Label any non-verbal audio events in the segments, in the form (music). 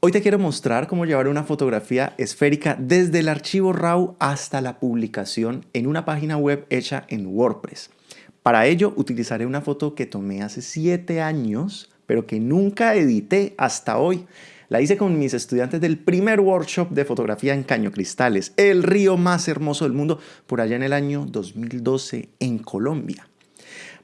Hoy te quiero mostrar cómo llevar una fotografía esférica desde el archivo RAW hasta la publicación en una página web hecha en WordPress. Para ello utilizaré una foto que tomé hace 7 años, pero que nunca edité hasta hoy. La hice con mis estudiantes del primer workshop de fotografía en Caño Cristales, el río más hermoso del mundo, por allá en el año 2012 en Colombia.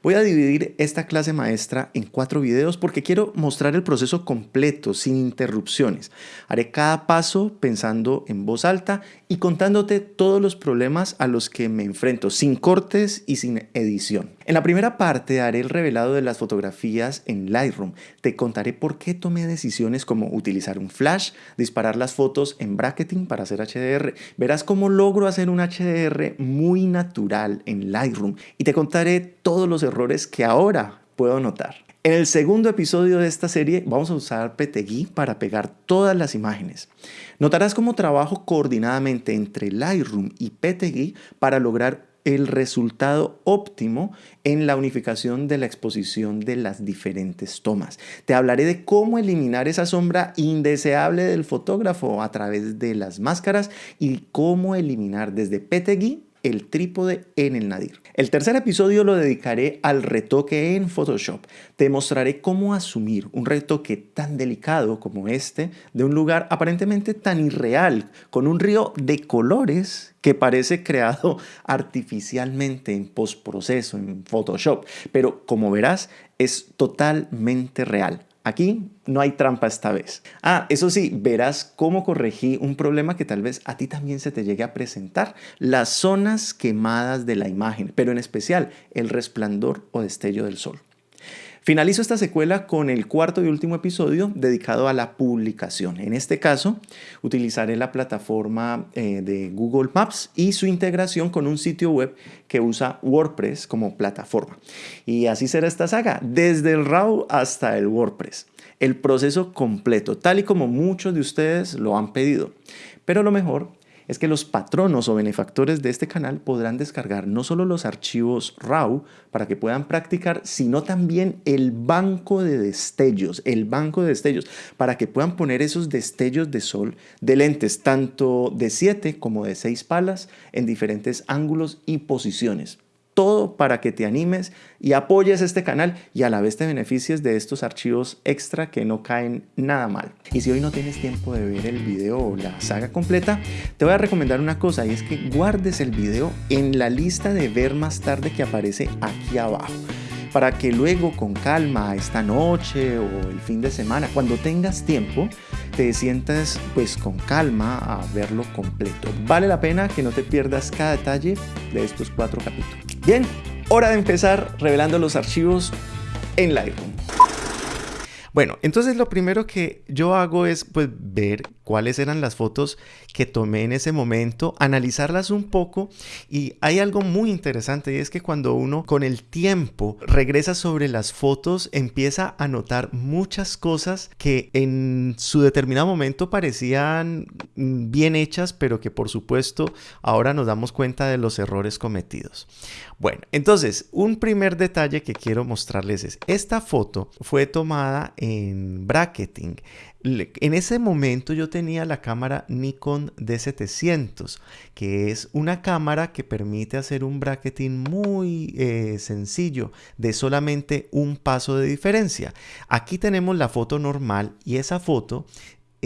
Voy a dividir esta clase maestra en cuatro videos porque quiero mostrar el proceso completo, sin interrupciones. Haré cada paso pensando en voz alta y contándote todos los problemas a los que me enfrento, sin cortes y sin edición. En la primera parte haré el revelado de las fotografías en Lightroom. Te contaré por qué tomé decisiones como utilizar un flash, disparar las fotos en bracketing para hacer HDR. Verás cómo logro hacer un HDR muy natural en Lightroom y te contaré todos los errores que ahora puedo notar. En el segundo episodio de esta serie vamos a usar PTGui para pegar todas las imágenes. Notarás cómo trabajo coordinadamente entre Lightroom y PTGui para lograr el resultado óptimo en la unificación de la exposición de las diferentes tomas. Te hablaré de cómo eliminar esa sombra indeseable del fotógrafo a través de las máscaras y cómo eliminar desde PTGui el trípode en el nadir. El tercer episodio lo dedicaré al retoque en Photoshop. Te mostraré cómo asumir un retoque tan delicado como este de un lugar aparentemente tan irreal, con un río de colores que parece creado artificialmente en postproceso, en Photoshop, pero como verás es totalmente real. Aquí no hay trampa esta vez. Ah, eso sí, verás cómo corregí un problema que tal vez a ti también se te llegue a presentar. Las zonas quemadas de la imagen, pero en especial el resplandor o destello del sol. Finalizo esta secuela con el cuarto y último episodio dedicado a la publicación. En este caso, utilizaré la plataforma eh, de Google Maps y su integración con un sitio web que usa WordPress como plataforma. Y así será esta saga, desde el RAW hasta el WordPress. El proceso completo, tal y como muchos de ustedes lo han pedido. Pero lo mejor es que los patronos o benefactores de este canal podrán descargar no solo los archivos RAW para que puedan practicar, sino también el banco de destellos, el banco de destellos, para que puedan poner esos destellos de sol de lentes, tanto de 7 como de 6 palas, en diferentes ángulos y posiciones todo para que te animes y apoyes este canal y a la vez te beneficies de estos archivos extra que no caen nada mal. Y si hoy no tienes tiempo de ver el video o la saga completa, te voy a recomendar una cosa y es que guardes el video en la lista de ver más tarde que aparece aquí abajo para que luego con calma esta noche o el fin de semana, cuando tengas tiempo, te sientas pues con calma a verlo completo. Vale la pena que no te pierdas cada detalle de estos cuatro capítulos. Bien, hora de empezar revelando los archivos en Lightroom. Bueno, entonces lo primero que yo hago es pues ver cuáles eran las fotos que tomé en ese momento, analizarlas un poco y hay algo muy interesante y es que cuando uno con el tiempo regresa sobre las fotos empieza a notar muchas cosas que en su determinado momento parecían bien hechas pero que por supuesto ahora nos damos cuenta de los errores cometidos. Bueno, entonces un primer detalle que quiero mostrarles es esta foto fue tomada en bracketing en ese momento yo tenía la cámara Nikon D700, que es una cámara que permite hacer un bracketing muy eh, sencillo de solamente un paso de diferencia. Aquí tenemos la foto normal y esa foto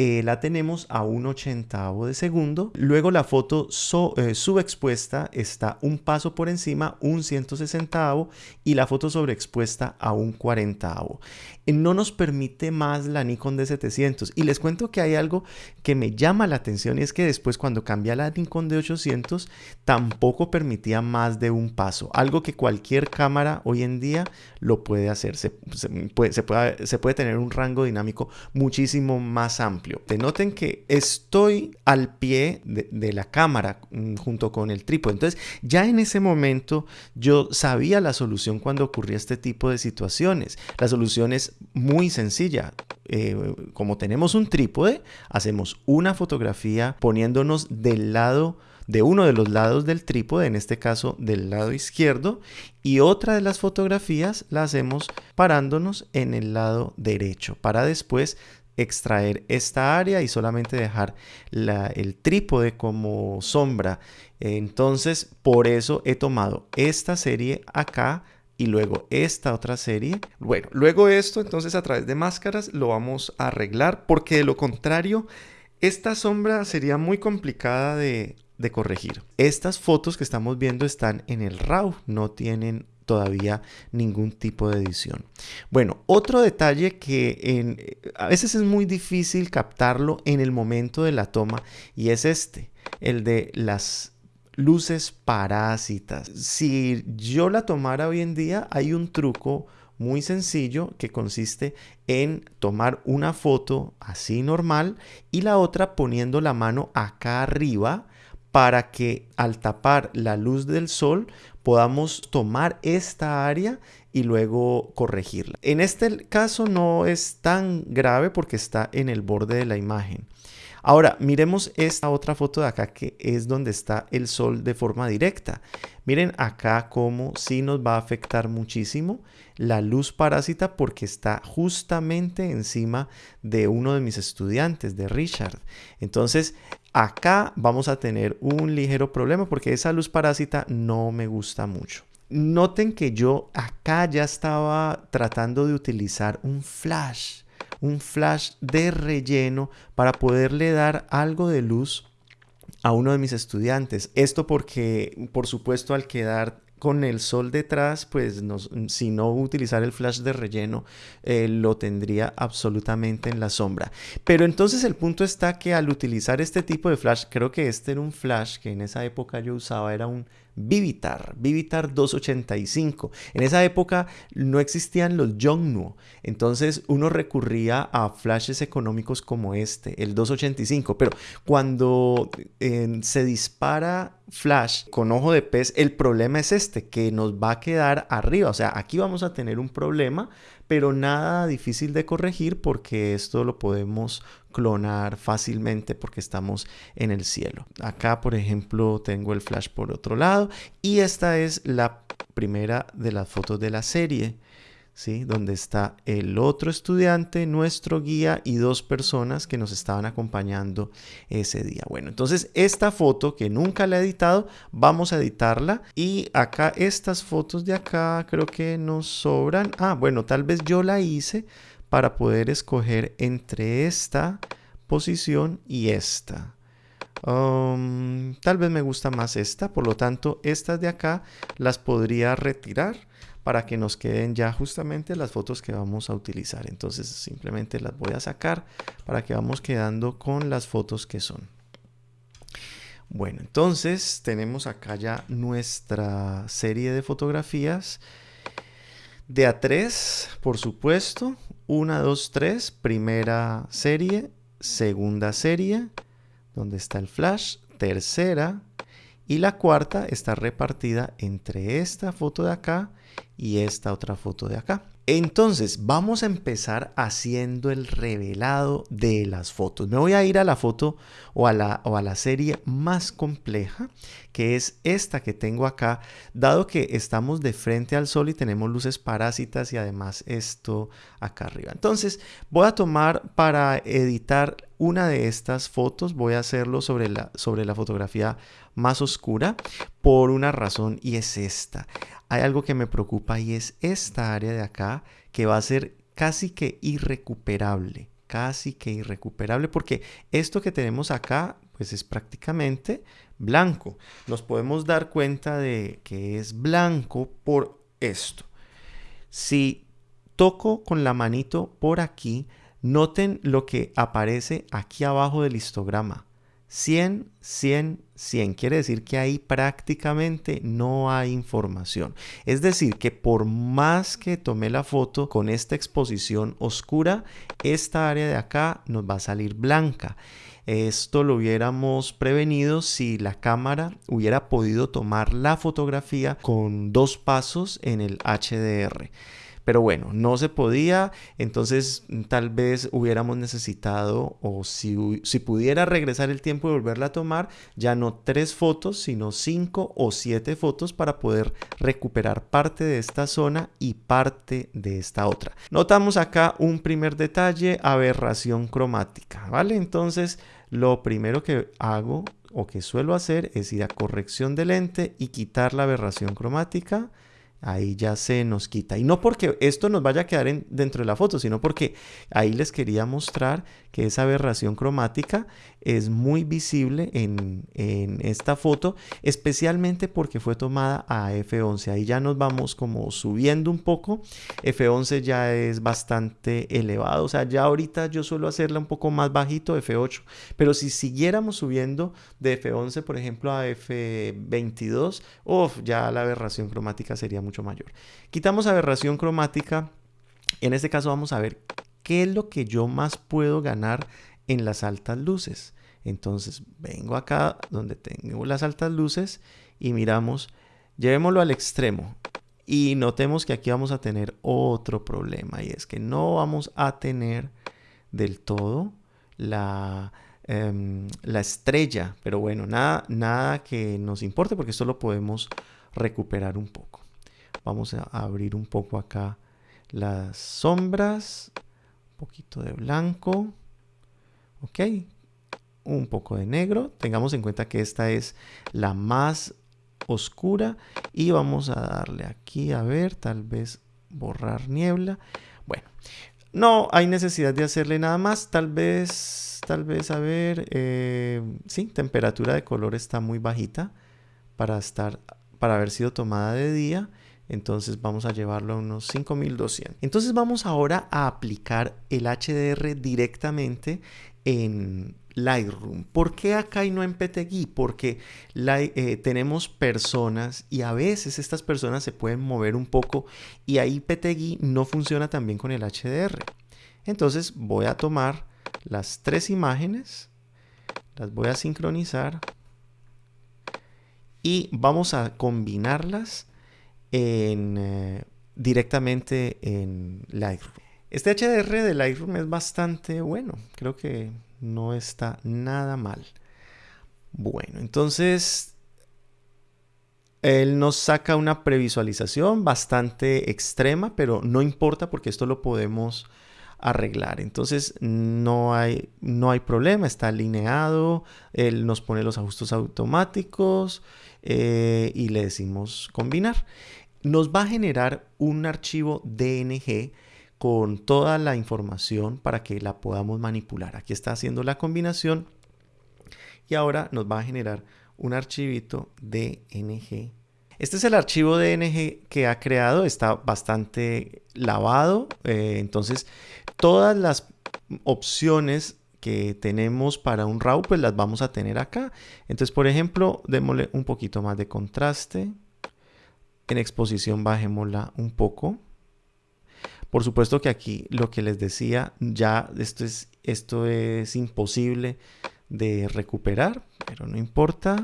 eh, la tenemos a un ochentavo de segundo. Luego la foto eh, subexpuesta está un paso por encima, un 160 y la foto sobreexpuesta a un 40 eh, No nos permite más la Nikon D700. Y les cuento que hay algo que me llama la atención y es que después cuando cambia la Nikon D800 tampoco permitía más de un paso. Algo que cualquier cámara hoy en día lo puede hacer. Se, puede, tener un rango dinámico muchísimo más amplio. Te noten que estoy al pie de, la cámara mm, junto con el trípode. Entonces, ya en ese momento yo sabía la solución cuando ocurría este tipo de situaciones. La solución es muy sencilla. Eh, como tenemos un trípode, hacemos una fotografía poniéndonos del lado de uno de los lados del trípode, en este caso del lado izquierdo, y otra de las fotografías la hacemos parándonos en el lado derecho para después extraer esta área y solamente dejar el trípode como sombra. Entonces, por eso he tomado esta serie acá y luego esta otra serie. Bueno, luego esto, entonces a través de máscaras lo vamos a arreglar porque de lo contrario, esta sombra sería muy complicada de, de corregir. Estas fotos que estamos viendo están en el RAW, no tienen todavía ningún tipo de edición. Bueno, otro detalle que a veces es muy difícil captarlo en el momento de la toma y es este, el de las luces parásitas. Si yo la tomara hoy en día, hay un truco muy sencillo que consiste en tomar una foto así normal y la otra poniendo la mano acá arriba para que al tapar la luz del sol podamos tomar esta área y luego corregirla. En este caso no es tan grave porque está en el borde de la imagen. Ahora, miremos esta otra foto de acá que es donde está el sol de forma directa. Miren acá cómo sí nos va a afectar muchísimo la luz parásita porque está justamente encima de uno de mis estudiantes, de Richard. Entonces, acá vamos a tener un ligero problema porque esa luz parásita no me gusta mucho. Noten que yo acá ya estaba tratando de utilizar un flash un flash de relleno para poderle dar algo de luz a uno de mis estudiantes. Esto porque, por supuesto, al quedar con el sol detrás, pues si no utilizar el flash de relleno, eh, lo tendría absolutamente en la sombra. Pero entonces el punto está que al utilizar este tipo de flash, creo que este era un flash que en esa época yo usaba, era un Vivitar, Vivitar 285. En esa época no existían los Yongnuo, entonces uno recurría a flashes económicos como este, el 285. Pero cuando eh, se dispara flash con ojo de pez, el problema es este, que nos va a quedar arriba. O sea, aquí vamos a tener un problema, pero nada difícil de corregir porque esto lo podemos clonar fácilmente porque estamos en el cielo. Acá, por ejemplo, tengo el flash por otro lado y esta es la primera de las fotos de la serie. Donde está el otro estudiante, nuestro guía y dos personas que nos estaban acompañando ese día. Bueno, entonces esta foto que nunca la he editado, vamos a editarla y acá estas fotos de acá creo que nos sobran. Ah, bueno, tal vez yo la hice para poder escoger entre esta posición y esta. Um, tal vez me gusta más esta, por lo tanto estas de acá las podría retirar para que nos queden ya justamente las fotos que vamos a utilizar. Entonces simplemente las voy a sacar para que vamos quedando con las fotos que son. Bueno, entonces tenemos acá ya nuestra serie de fotografías de A3, por supuesto. 1, 2, 3, primera serie, segunda serie, donde está el flash, tercera, y la cuarta está repartida entre esta foto de acá y esta otra foto de acá. Entonces vamos a empezar haciendo el revelado de las fotos. Me voy a ir a la foto o a la, o a la serie más compleja, que es esta que tengo acá, dado que estamos de frente al sol y tenemos luces parásitas y además esto acá arriba. Entonces voy a tomar para editar una de estas fotos, voy a hacerlo sobre la, sobre la fotografía más oscura por una razón y es esta hay algo que me preocupa y es esta área de acá que va a ser casi que irrecuperable, casi que irrecuperable porque esto que tenemos acá pues es prácticamente blanco. Nos podemos dar cuenta de que es blanco por esto. Si toco con la manito por aquí, noten lo que aparece aquí abajo del histograma. 100, 100, 100. Quiere decir que ahí prácticamente no hay información. Es decir, que por más que tomé la foto con esta exposición oscura, esta área de acá nos va a salir blanca. Esto lo hubiéramos prevenido si la cámara hubiera podido tomar la fotografía con dos pasos en el HDR. Pero bueno, no se podía, entonces tal vez hubiéramos necesitado, o si, si pudiera regresar el tiempo y volverla a tomar, ya no tres fotos, sino cinco o siete fotos para poder recuperar parte de esta zona y parte de esta otra. Notamos acá un primer detalle, aberración cromática, ¿vale? Entonces, lo primero que hago o que suelo hacer es ir a corrección de lente y quitar la aberración cromática ahí ya se nos quita. Y no porque esto nos vaya a quedar dentro de la foto, sino porque ahí les quería mostrar que esa aberración cromática es muy visible en, esta foto, especialmente porque fue tomada a F11. Ahí ya nos vamos como subiendo un poco. F11 ya es bastante elevado, o sea, ya ahorita yo suelo hacerla un poco más bajito, F8, pero si siguiéramos subiendo de F11, por ejemplo, a F22, uff, ya la aberración cromática sería mucho mayor. Quitamos aberración cromática. En este caso vamos a ver qué es lo que yo más puedo ganar en las altas luces. Entonces vengo acá donde tengo las altas luces y miramos, llevémoslo al extremo. Y notemos que aquí vamos a tener otro problema y es que no vamos a tener del todo la, em, la estrella. Pero bueno, nada, nada que nos importe porque esto lo podemos recuperar un poco. Vamos a abrir un poco acá las sombras. Un poquito de blanco. Ok. Un poco de negro. Tengamos en cuenta que esta es la más oscura. Y vamos a darle aquí a ver, tal vez borrar niebla. Bueno, no hay necesidad de hacerle nada más. Tal vez, tal vez, a ver, eh, sí, temperatura de color está muy bajita para estar, para haber sido tomada de día. Entonces vamos a llevarlo a unos 5200. Entonces vamos ahora a aplicar el HDR directamente en Lightroom. ¿Por qué acá y no en PTGui? Porque eh, tenemos personas y a veces estas personas se pueden mover un poco y ahí PTGui no funciona tan bien con el HDR. Entonces voy a tomar las tres imágenes, las voy a sincronizar y vamos a combinarlas eh, directamente en Lightroom. Este HDR de Lightroom es bastante bueno, creo que no está nada mal. Bueno, entonces él nos saca una previsualización bastante extrema, pero no importa porque esto lo podemos arreglar. Entonces no hay, no hay problema, está alineado, él nos pone los ajustes automáticos eh, y le decimos combinar nos va a generar un archivo DNG con toda la información para que la podamos manipular. Aquí está haciendo la combinación y ahora nos va a generar un archivito DNG. Este es el archivo DNG que ha creado, está bastante lavado, eh, entonces todas las opciones que tenemos para un RAW pues las vamos a tener acá. Entonces por ejemplo, démosle un poquito más de contraste. En exposición bajémosla un poco. Por supuesto que aquí lo que les decía, ya esto es, esto es imposible de recuperar, pero no importa.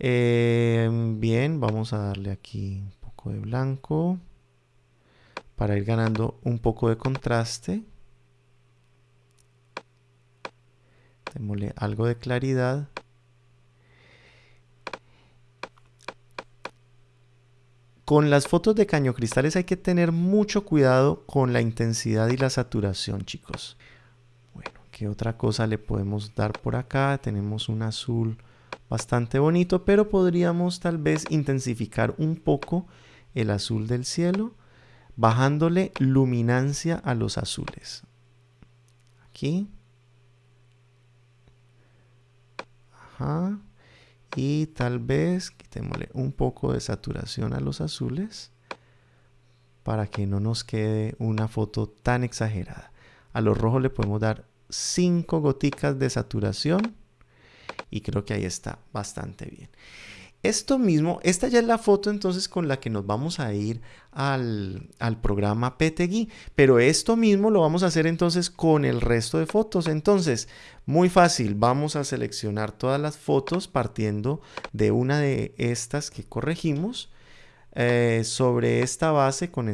Eh, bien, vamos a darle aquí un poco de blanco para ir ganando un poco de contraste. Démosle algo de claridad. Con las fotos de caño cristales hay que tener mucho cuidado con la intensidad y la saturación, chicos. Bueno, ¿qué otra cosa le podemos dar por acá? Tenemos un azul bastante bonito, pero podríamos tal vez intensificar un poco el azul del cielo, bajándole luminancia a los azules. Aquí. Ajá y tal vez quitémosle un poco de saturación a los azules para que no nos quede una foto tan exagerada. A los rojos le podemos dar 5 goticas de saturación y creo que ahí está bastante bien. Esto mismo, esta ya es la foto entonces con la que nos vamos a ir al, programa PTGui, pero esto mismo lo vamos a hacer entonces con el resto de fotos. Entonces, muy fácil, vamos a seleccionar todas las fotos partiendo de una de estas que corregimos. Eh, sobre esta base con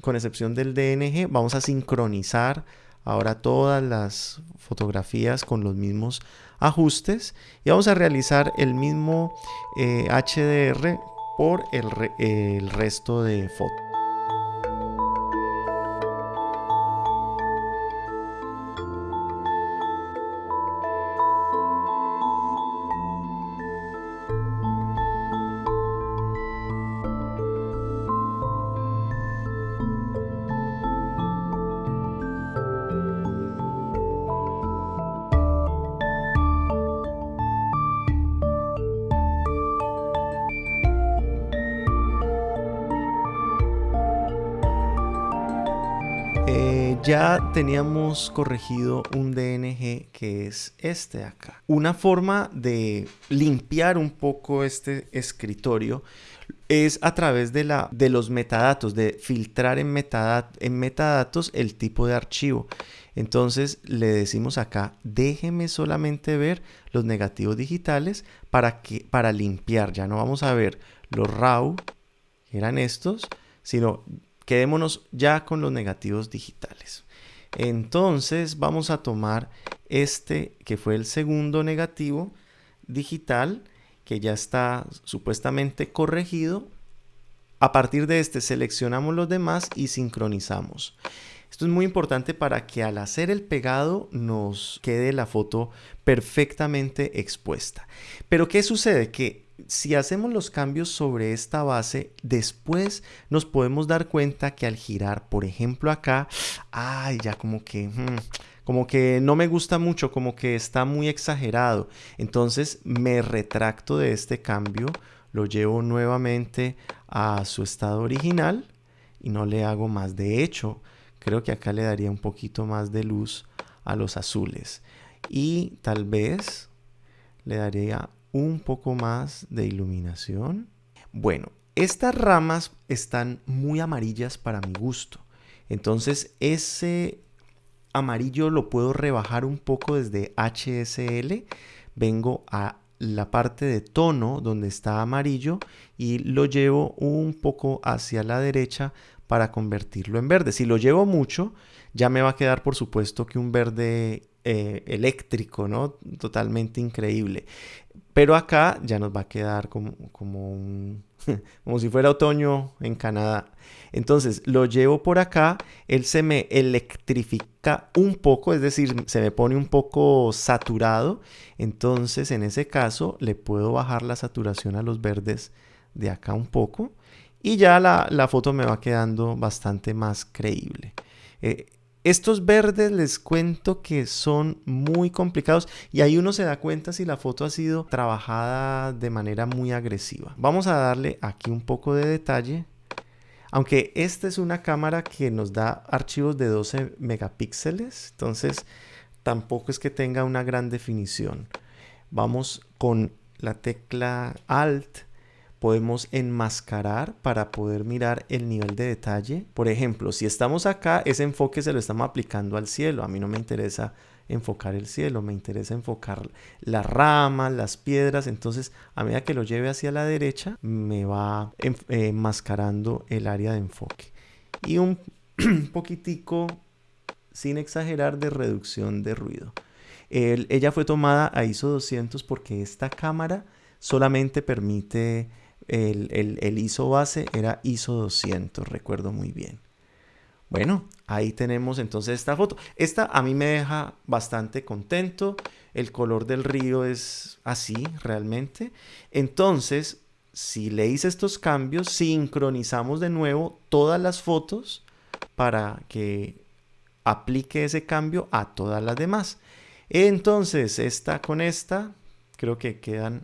con excepción del DNG, vamos a sincronizar ahora todas las fotografías con los mismos ajustes y vamos a realizar el mismo HDR eh, por el, el resto de fotos. Ya teníamos corregido un DNG que es este acá. Una forma de limpiar un poco este escritorio es a través de, de los metadatos, de filtrar en, en metadatos el tipo de archivo. Entonces le decimos acá, déjeme solamente ver los negativos digitales para, que, para limpiar. Ya no vamos a ver los RAW, que eran estos, sino quedémonos ya con los negativos digitales. Entonces vamos a tomar este que fue el segundo negativo digital que ya está supuestamente corregido. A partir de este seleccionamos los demás y sincronizamos. Esto es muy importante para que al hacer el pegado nos quede la foto perfectamente expuesta. Pero ¿qué sucede? Que si hacemos los cambios sobre esta base, después nos podemos dar cuenta que al girar, por ejemplo acá, ay, ya como que, hmm, como que no me gusta mucho, como que está muy exagerado. Entonces me retracto de este cambio, lo llevo nuevamente a su estado original y no le hago más. De hecho, creo que acá le daría un poquito más de luz a los azules. Y tal vez le daría un poco más de iluminación. Bueno, estas ramas están muy amarillas para mi gusto. Entonces ese amarillo lo puedo rebajar un poco desde HSL. Vengo a la parte de tono donde está amarillo y lo llevo un poco hacia la derecha para convertirlo en verde. Si lo llevo mucho, ya me va a quedar por supuesto que un verde eh, eléctrico, ¿no? Totalmente increíble. Pero acá ya nos va a quedar como, como, un, (laughs) como si fuera otoño en Canadá. Entonces lo llevo por acá, él se me electrifica un poco, es decir, se me pone un poco saturado. Entonces en ese caso le puedo bajar la saturación a los verdes de acá un poco y ya la, la foto me va quedando bastante más creíble. Eh, estos verdes les cuento que son muy complicados y ahí uno se da cuenta si la foto ha sido trabajada de manera muy agresiva. Vamos a darle aquí un poco de detalle. Aunque esta es una cámara que nos da archivos de 12 megapíxeles, entonces tampoco es que tenga una gran definición. Vamos con la tecla Alt podemos enmascarar para poder mirar el nivel de detalle. Por ejemplo, si estamos acá, ese enfoque se lo estamos aplicando al cielo. A mí no me interesa enfocar el cielo, me interesa enfocar las ramas, las piedras. Entonces, a medida que lo lleve hacia la derecha, me va enmascarando el área de enfoque. Y un (clears throat) poquitico, sin exagerar, de reducción de ruido. ella fue tomada a ISO 200 porque esta cámara solamente permite el, ISO base era ISO 200, recuerdo muy bien. Bueno, ahí tenemos entonces esta foto. Esta a mí me deja bastante contento. El color del río es así realmente. Entonces, si le hice estos cambios, sincronizamos de nuevo todas las fotos para que aplique ese cambio a todas las demás. Entonces, esta con esta, creo que quedan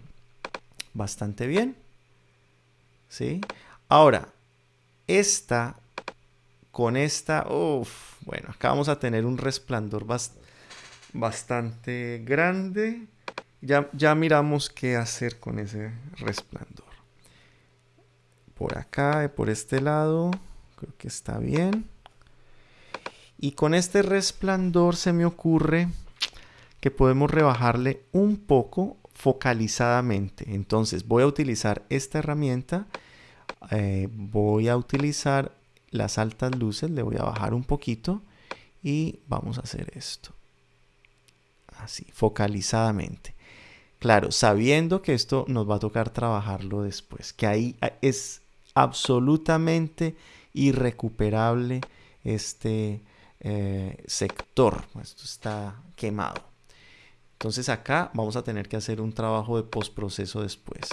bastante bien. ¿Sí? Ahora, esta con esta, uff, bueno, acá vamos a tener un resplandor bastante grande. Ya, ya miramos qué hacer con ese resplandor. Por acá, por este lado, creo que está bien. Y con este resplandor se me ocurre que podemos rebajarle un poco focalizadamente. Entonces voy a utilizar esta herramienta, eh, voy a utilizar las altas luces le voy a bajar un poquito y vamos a hacer esto. Así, focalizadamente. Claro, sabiendo que esto nos va a tocar trabajarlo después, que ahí es absolutamente irrecuperable este eh, sector. Esto está quemado. Entonces acá vamos a tener que hacer un trabajo de postproceso después.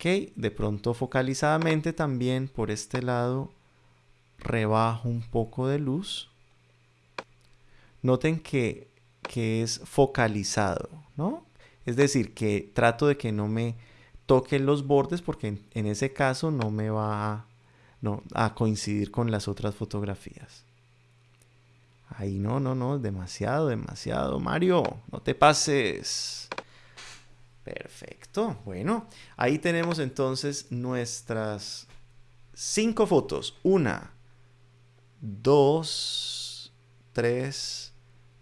Ok, de pronto focalizadamente también por este lado rebajo un poco de luz. Noten que, que es focalizado, ¿no? Es decir, que trato de que no me toquen los bordes porque en, ese caso no me va a coincidir con las otras fotografías. Ahí no, no, no, demasiado, demasiado. Mario, no te pases. Perfecto. Bueno, ahí tenemos entonces nuestras cinco fotos. Una, dos, tres,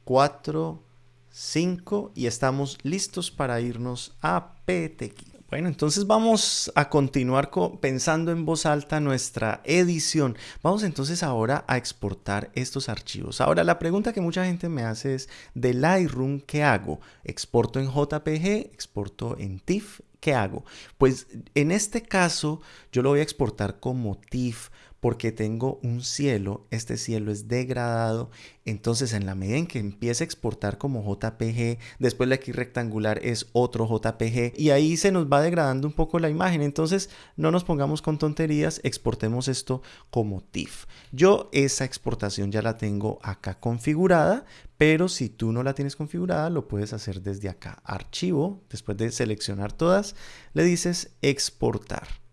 cuatro, cinco. Y estamos listos para irnos a PTQ. Bueno, entonces vamos a continuar pensando en voz alta nuestra edición. Vamos entonces ahora a exportar estos archivos. Ahora, la pregunta que mucha gente me hace es, de Lightroom, ¿qué hago? ¿Exporto en JPG? ¿Exporto en TIFF? ¿Qué hago? Pues en este caso yo lo voy a exportar como TIFF porque tengo un cielo, este cielo es degradado, entonces en la medida en que empiece a exportar como JPG, después la X rectangular es otro JPG y ahí se nos va degradando un poco la imagen, entonces no nos pongamos con tonterías, exportemos esto como TIFF. Yo esa exportación ya la tengo acá configurada, pero si tú no la tienes configurada, lo puedes hacer desde acá. Archivo, después de seleccionar todas, le dices exportar.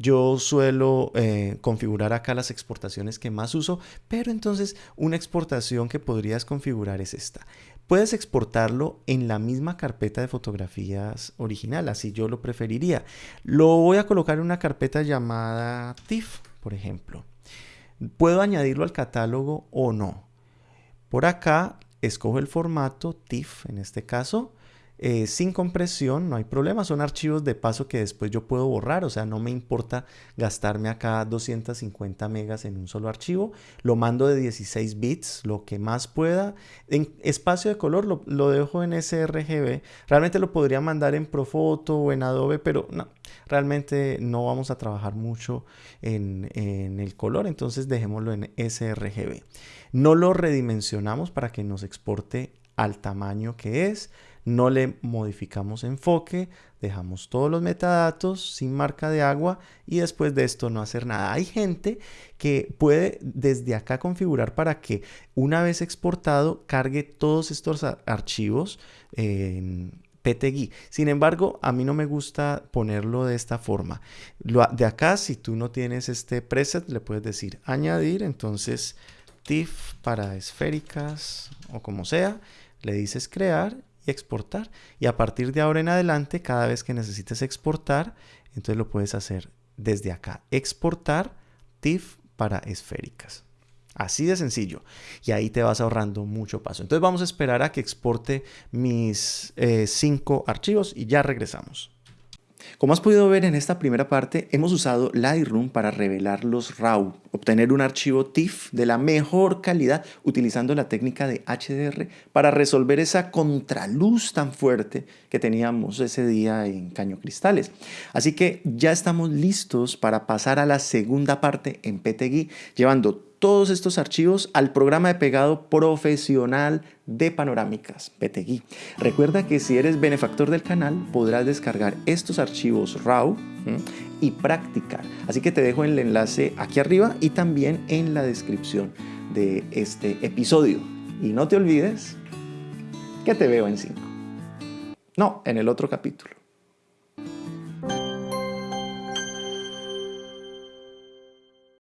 Yo suelo eh, configurar acá las exportaciones que más uso, pero entonces una exportación que podrías configurar es esta. Puedes exportarlo en la misma carpeta de fotografías original, así yo lo preferiría. Lo voy a colocar en una carpeta llamada TIFF, por ejemplo. Puedo añadirlo al catálogo o no. Por acá escojo el formato TIFF en este caso eh, sin compresión, no hay problema, son archivos de paso que después yo puedo borrar, o sea, no me importa gastarme acá 250 megas en un solo archivo, lo mando de 16 bits, lo que más pueda, en espacio de color lo, dejo en sRGB, realmente lo podría mandar en Profoto o en Adobe, pero no, realmente no vamos a trabajar mucho en, en el color, entonces dejémoslo en sRGB. No lo redimensionamos para que nos exporte al tamaño que es, no le modificamos enfoque, dejamos todos los metadatos sin marca de agua y después de esto no hacer nada. Hay gente que puede desde acá configurar para que una vez exportado cargue todos estos archivos en PTGui. Sin embargo, a mí no me gusta ponerlo de esta forma. de acá, si tú no tienes este preset, le puedes decir añadir, entonces TIFF para esféricas o como sea, le dices crear y exportar. Y a partir de ahora en adelante, cada vez que necesites exportar, entonces lo puedes hacer desde acá. Exportar TIFF para esféricas. Así de sencillo. Y ahí te vas ahorrando mucho paso. Entonces vamos a esperar a que exporte mis eh, cinco archivos y ya regresamos. Como has podido ver en esta primera parte, hemos usado Lightroom para revelar los RAW, obtener un archivo TIFF de la mejor calidad utilizando la técnica de HDR para resolver esa contraluz tan fuerte que teníamos ese día en Caño Cristales. Así que ya estamos listos para pasar a la segunda parte en PTGui, llevando todos estos archivos al programa de pegado profesional de panorámicas, PTGui. Recuerda que si eres benefactor del canal podrás descargar estos archivos RAW y practicar. Así que te dejo el enlace aquí arriba y también en la descripción de este episodio. Y no te olvides que te veo en 5. No, en el otro capítulo.